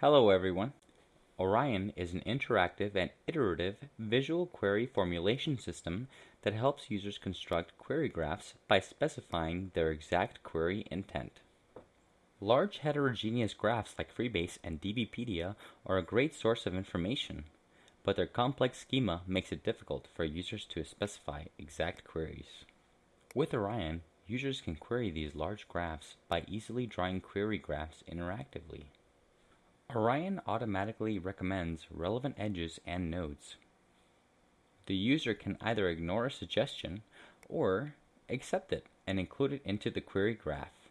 Hello everyone. Orion is an interactive and iterative visual query formulation system that helps users construct query graphs by specifying their exact query intent. Large heterogeneous graphs like Freebase and DBpedia are a great source of information, but their complex schema makes it difficult for users to specify exact queries. With Orion, users can query these large graphs by easily drawing query graphs interactively. Orion automatically recommends relevant edges and nodes. The user can either ignore a suggestion or accept it and include it into the query graph.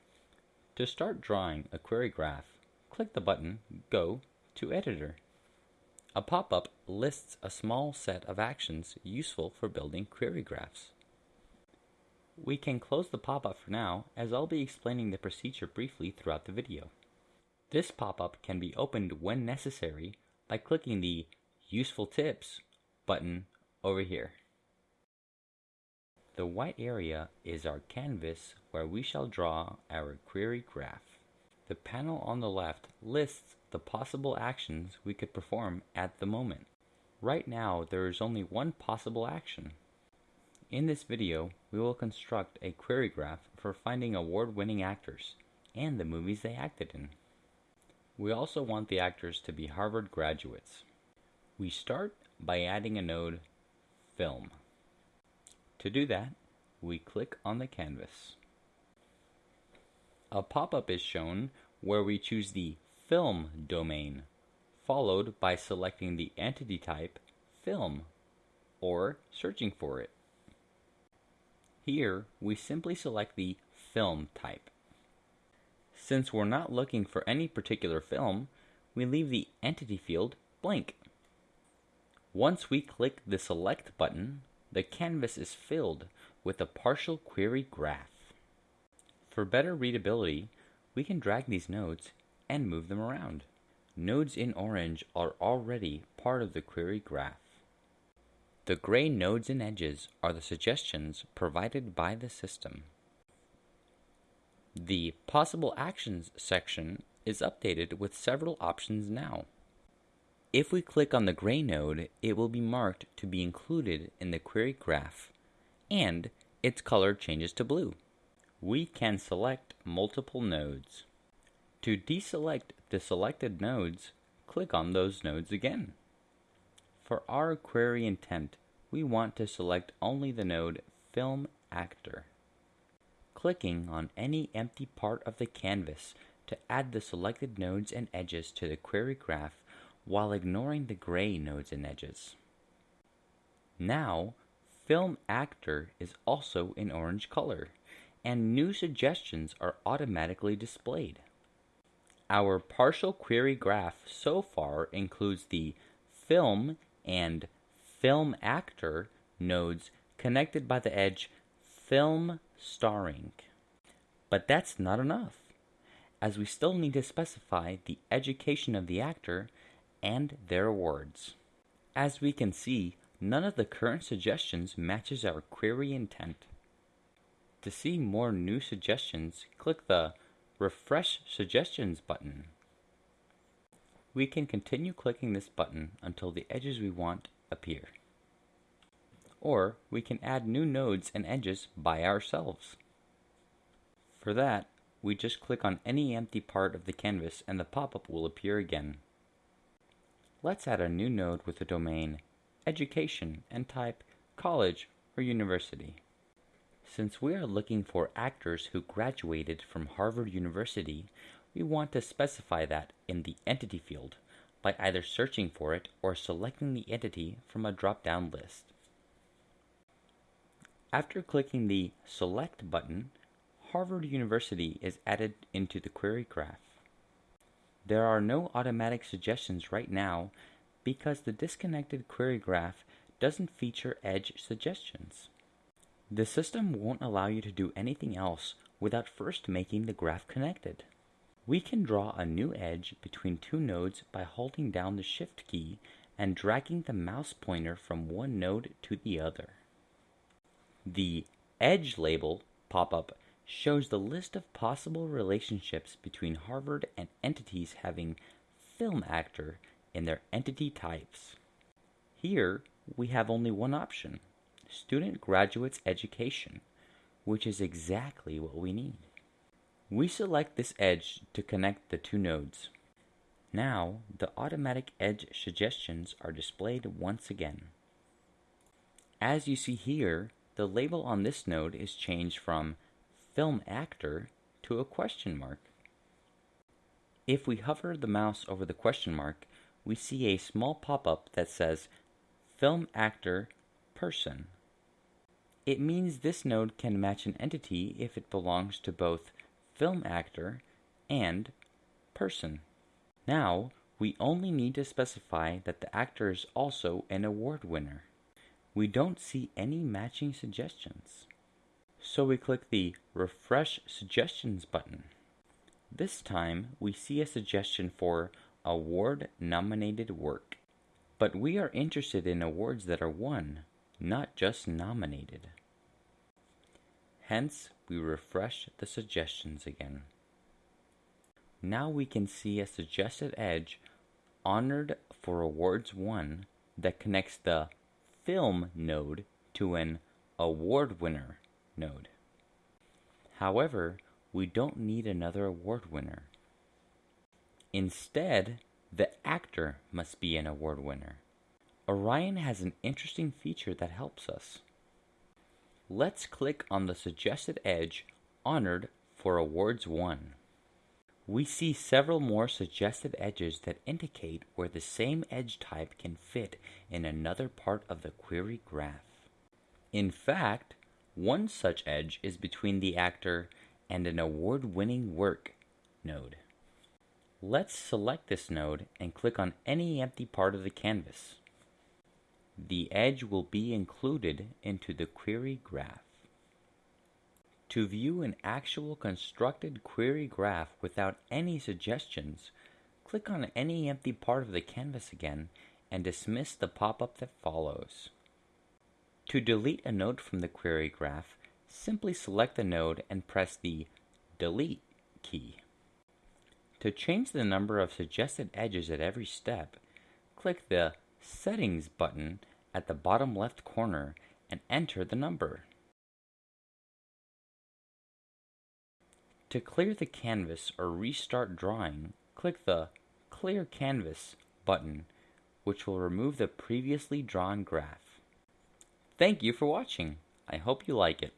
To start drawing a query graph, click the button Go to Editor. A pop-up lists a small set of actions useful for building query graphs. We can close the pop-up for now as I'll be explaining the procedure briefly throughout the video. This pop-up can be opened when necessary by clicking the Useful Tips button over here. The white area is our canvas where we shall draw our query graph. The panel on the left lists the possible actions we could perform at the moment. Right now there is only one possible action. In this video, we will construct a query graph for finding award-winning actors and the movies they acted in. We also want the actors to be Harvard graduates. We start by adding a node, Film. To do that, we click on the canvas. A pop-up is shown where we choose the Film domain, followed by selecting the entity type, Film, or searching for it. Here, we simply select the Film type. Since we're not looking for any particular film, we leave the entity field blank. Once we click the select button, the canvas is filled with a partial query graph. For better readability, we can drag these nodes and move them around. Nodes in orange are already part of the query graph. The gray nodes and edges are the suggestions provided by the system. The Possible Actions section is updated with several options now. If we click on the gray node, it will be marked to be included in the query graph, and its color changes to blue. We can select multiple nodes. To deselect the selected nodes, click on those nodes again. For our query intent, we want to select only the node Film Actor clicking on any empty part of the canvas to add the selected nodes and edges to the query graph while ignoring the gray nodes and edges. Now, Film Actor is also in orange color, and new suggestions are automatically displayed. Our partial query graph so far includes the Film and Film Actor nodes connected by the edge Film starring. But that's not enough, as we still need to specify the education of the actor and their awards. As we can see, none of the current suggestions matches our query intent. To see more new suggestions, click the Refresh Suggestions button. We can continue clicking this button until the edges we want appear or we can add new nodes and edges by ourselves. For that, we just click on any empty part of the canvas and the pop-up will appear again. Let's add a new node with the domain education and type college or university. Since we are looking for actors who graduated from Harvard University, we want to specify that in the entity field by either searching for it or selecting the entity from a drop-down list. After clicking the Select button, Harvard University is added into the query graph. There are no automatic suggestions right now because the disconnected query graph doesn't feature edge suggestions. The system won't allow you to do anything else without first making the graph connected. We can draw a new edge between two nodes by holding down the Shift key and dragging the mouse pointer from one node to the other. The Edge label pop-up shows the list of possible relationships between Harvard and entities having film actor in their entity types. Here, we have only one option, Student Graduates Education, which is exactly what we need. We select this edge to connect the two nodes. Now, the automatic edge suggestions are displayed once again. As you see here, the label on this node is changed from Film Actor to a question mark. If we hover the mouse over the question mark, we see a small pop-up that says Film Actor Person. It means this node can match an entity if it belongs to both Film Actor and Person. Now, we only need to specify that the actor is also an award winner. We don't see any matching suggestions. So we click the Refresh Suggestions button. This time, we see a suggestion for award nominated work. But we are interested in awards that are won, not just nominated. Hence, we refresh the suggestions again. Now we can see a suggested edge honored for awards won that connects the film node to an award winner node. However, we don't need another award winner. Instead, the actor must be an award winner. Orion has an interesting feature that helps us. Let's click on the suggested edge honored for awards won. We see several more suggested edges that indicate where the same edge type can fit in another part of the query graph. In fact, one such edge is between the actor and an award-winning work node. Let's select this node and click on any empty part of the canvas. The edge will be included into the query graph. To view an actual constructed query graph without any suggestions, click on any empty part of the canvas again and dismiss the pop-up that follows. To delete a node from the query graph, simply select the node and press the Delete key. To change the number of suggested edges at every step, click the Settings button at the bottom left corner and enter the number. To clear the canvas or restart drawing, click the Clear Canvas button, which will remove the previously drawn graph. Thank you for watching. I hope you like it.